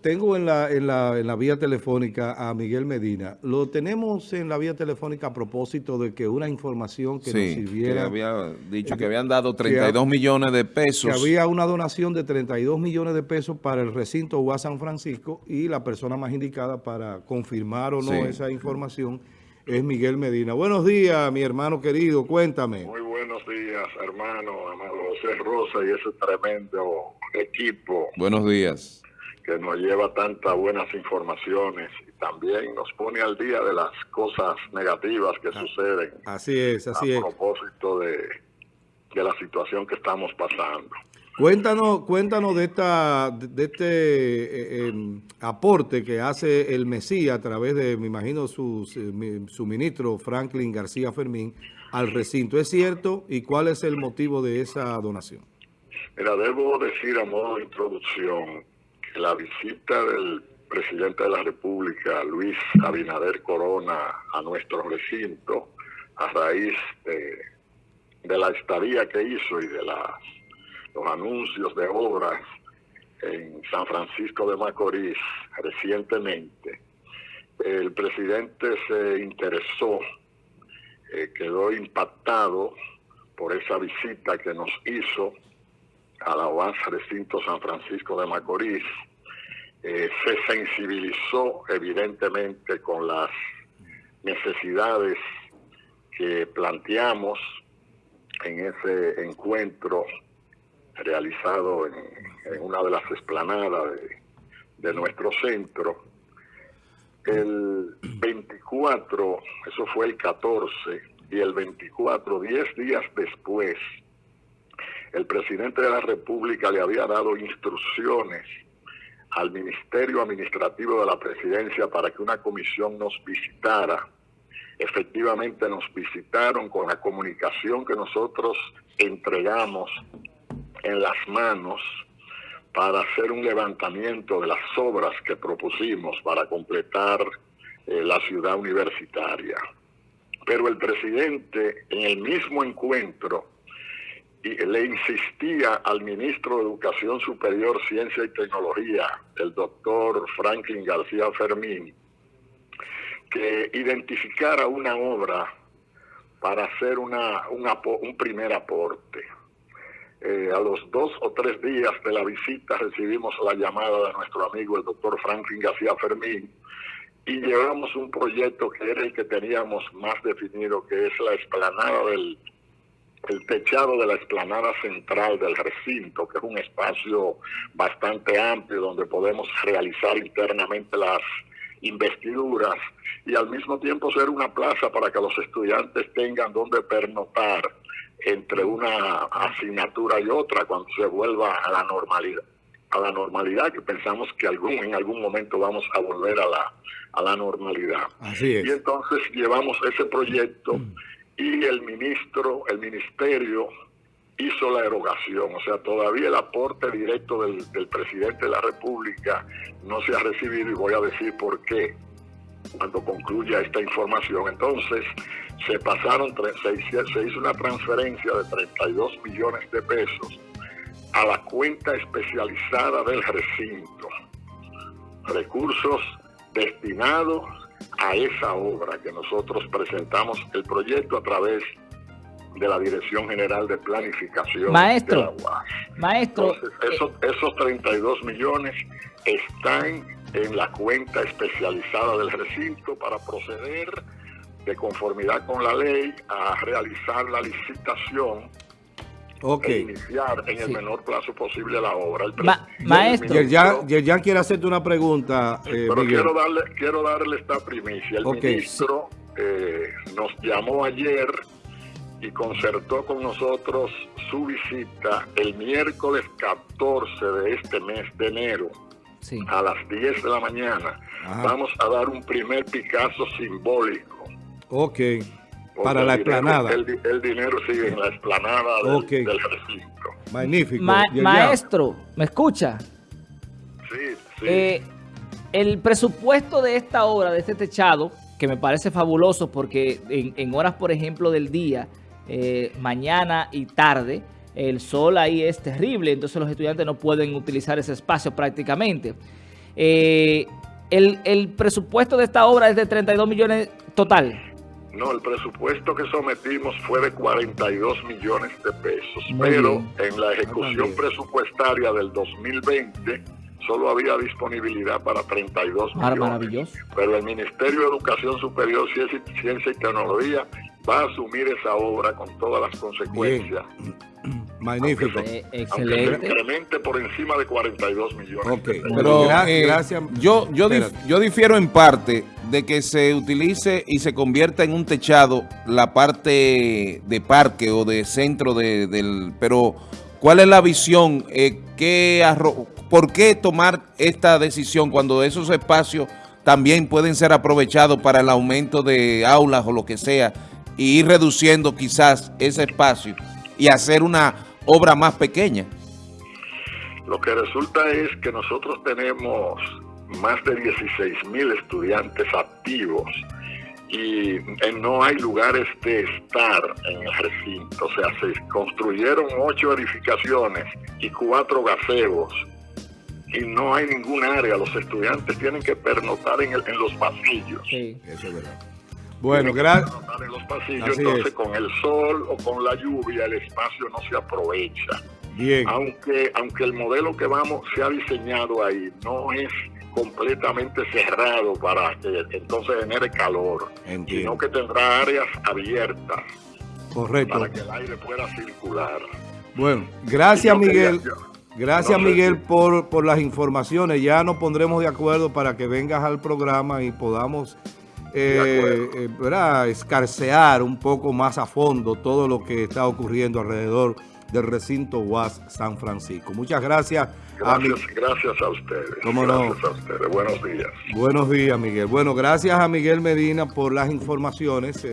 tengo en la, en, la, en la vía telefónica a Miguel Medina. Lo tenemos en la vía telefónica a propósito de que una información que nos sirviera... que había dicho que habían dado 32 millones de pesos. Que había una donación de 32 millones de pesos para el recinto UA San Francisco y la persona más indicada para confirmar o no esa información es Miguel Medina. Buenos días, mi hermano querido, cuéntame. Muy buenos días, hermano, amado José Rosa y ese tremendo equipo. Buenos días. Que nos lleva tantas buenas informaciones y también nos pone al día de las cosas negativas que ah, suceden. Así es, así es. A propósito de, de la situación que estamos pasando. Cuéntanos, cuéntanos de esta, de este eh, em, aporte que hace el Mesías a través de, me imagino, su, su ministro Franklin García Fermín al recinto. ¿Es cierto? ¿Y cuál es el motivo de esa donación? Mira, debo decir a modo de introducción la visita del presidente de la República, Luis Abinader Corona, a nuestro recinto, a raíz de, de la estadía que hizo y de las los anuncios de obras en San Francisco de Macorís recientemente, el presidente se interesó, eh, quedó impactado por esa visita que nos hizo a la OAS Recinto San Francisco de Macorís, eh, se sensibilizó evidentemente con las necesidades que planteamos en ese encuentro realizado en, una de las esplanadas de, nuestro centro. El 24, eso fue el 14, y el 24, 10 días después, el presidente de la República le había dado instrucciones al Ministerio Administrativo de la Presidencia para que una comisión nos visitara. Efectivamente nos visitaron con la comunicación que nosotros entregamos en las manos para hacer un levantamiento de las obras que propusimos para completar eh, la ciudad universitaria. Pero el presidente en el mismo encuentro le insistía al ministro de Educación Superior, Ciencia y Tecnología, el doctor Franklin García Fermín, que identificara una obra para hacer una, un primer aporte. Eh, a los dos o tres días de la visita recibimos la llamada de nuestro amigo el doctor Franklin García Fermín y llevamos un proyecto que era el que teníamos más definido, que es la explanada del el techado de la explanada central del recinto, que es un espacio bastante amplio donde podemos realizar internamente las investiduras y al mismo tiempo ser una plaza para que los estudiantes tengan donde pernotar entre una asignatura y otra cuando se vuelva a la normalidad a la normalidad que pensamos que algún en algún momento vamos a volver a la a la normalidad. Así y entonces llevamos ese proyecto y el ministro el ministerio hizo la erogación o sea todavía el aporte directo del, presidente de la república no se ha recibido y voy a decir por qué cuando concluya esta información entonces se pasaron, se, hizo una transferencia de 32 millones de pesos a la cuenta especializada del recinto. Recursos destinados a esa obra que nosotros presentamos el proyecto a través de la Dirección General de Planificación maestro, Maestro, esos, esos 32 millones están en la cuenta especializada del recinto para proceder de conformidad con la ley a realizar la licitación e iniciar en el menor plazo posible la obra. maestro. Yerjan quiere hacerte una pregunta. Eh, pero quiero darle, quiero darle esta primicia. El ministro eh, nos llamó ayer y concertó con nosotros su visita el miércoles 14 de este mes de enero a las 10 de la mañana. Vamos a dar un primer Picasso simbólico Ok. Para la explanada. El, dinero sigue en la explanada del, recinto. Magnífico. maestro, ¿me escucha? Sí, sí. Eh, el presupuesto de esta obra, de este techado, que me parece fabuloso porque en, horas, por ejemplo, del día, eh, mañana y tarde, el sol ahí es terrible, entonces los estudiantes no pueden utilizar ese espacio prácticamente. Eh, el, el presupuesto de esta obra es de 32 millones total. No, el presupuesto que sometimos fue de 42 millones de pesos, Muy pero bien. en la ejecución bien. presupuestaria del 2020 solo había disponibilidad para 32 Mar- millones. maravilloso. Pero el Ministerio de Educación Superior, Ciencia y, Ciencia y Tecnología va a asumir esa obra con todas las consecuencias. Magnífico. Eh, excelente. incremente por encima de 42 millones. Ok. de pesos. Pero Gra- eh, gracias. yo, yo, dif- yo difiero en parte de que se utilice y se convierta en un techado la parte de parque o de centro de- del... Pero, ¿cuál es la visión? Eh, ¿qué arro- ¿Por qué tomar esta decisión cuando esos espacios también pueden ser aprovechados para el aumento de aulas o lo que sea y ir reduciendo quizás ese espacio y hacer una obra más pequeña? Lo que resulta es que nosotros tenemos más de 16 mil estudiantes activos y eh, no hay lugares de estar en el recinto. O sea, se construyeron ocho edificaciones y cuatro gazebos y no hay ningún área. Los estudiantes tienen que pernoctar en, el- en los pasillos. Sí. Eso es verdad. Bueno, gracias. pernoctar en los pasillos, Así entonces es. con el sol o con la lluvia el espacio no se aprovecha Bien. aunque aunque el modelo que vamos se ha diseñado ahí no es completamente cerrado para que entonces genere calor, Entiendo. sino que tendrá áreas abiertas Correcto. para que el aire pueda circular. Bueno, gracias quería- Miguel. Gracias no sé Miguel si- por, por las informaciones. Ya nos pondremos de acuerdo para que vengas al programa y podamos eh, eh, ¿verdad? escarcear un poco más a fondo todo lo que está ocurriendo alrededor del recinto UAS San Francisco. Muchas gracias. a mi- Gracias, gracias a ustedes. ¿Cómo no? gracias a ustedes. Buenos días. Buenos días, Miguel. Bueno, gracias a Miguel Medina por las informaciones.